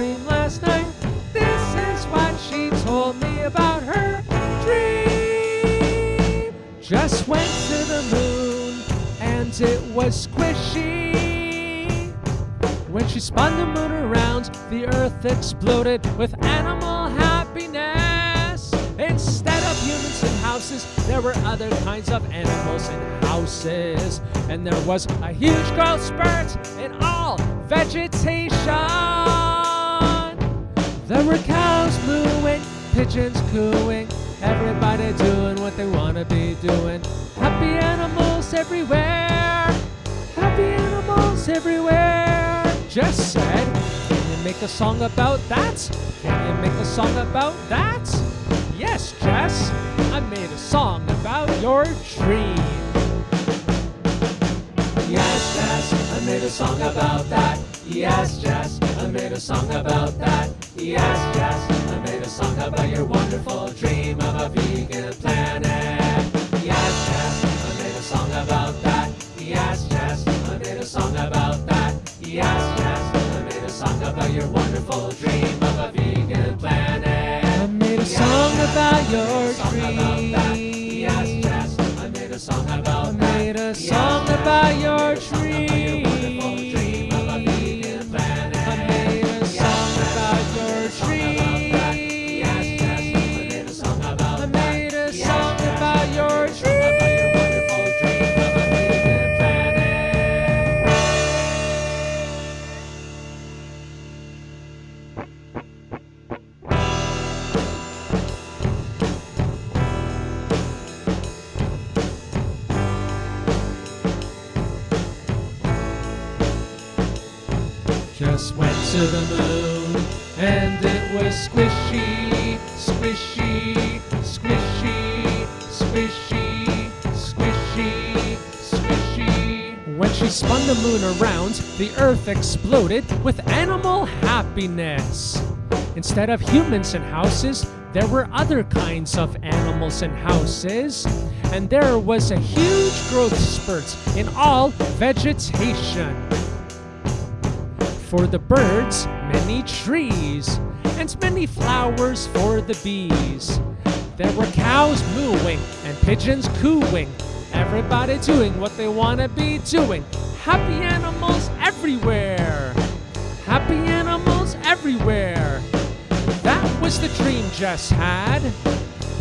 dream last night. This is what she told me about her dream. Jess went to the moon and it was squishy. When she spun the moon around, the earth exploded with animal happiness. Instead of humans in houses, there were other kinds of animals in houses. And there was a huge growth spurt in all vegetation. There were cows mooing, pigeons cooing, everybody doing what they want to be doing. Happy animals everywhere, happy animals everywhere. Jess said, Can you make a song about that? Can you make a song about that? Yes, Jess, I made a song about your dream. Yes, Jess, I made a song about that. Yes, Jess, I made a song about that. Yes, Jess, I made a song about your wonderful dream of a vegan planet. Yes, Jess, I made a song about that. Yes, Jess, I made a song about that. Yes, Jess, I made a song about your wonderful dream of a vegan planet. I made a song about your dream. Yes, Jess, I made a song about that. I made a song about your dream. Jess went to the moon and it was squishy, squishy, squishy, squishy, squishy, squishy. When she spun the moon around, the earth exploded with animal happiness. Instead of humans in houses, there were other kinds of animals in houses, and there was a huge growth spurt in all vegetation. For the birds, many trees, and many flowers for the bees. There were cows mooing and pigeons cooing, everybody doing what they want to be doing. Happy animals everywhere! Happy animals everywhere! That was the dream Jess had.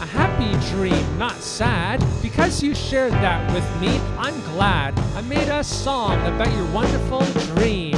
A happy dream, not sad. Because you shared that with me, I'm glad I made a song about your wonderful dream.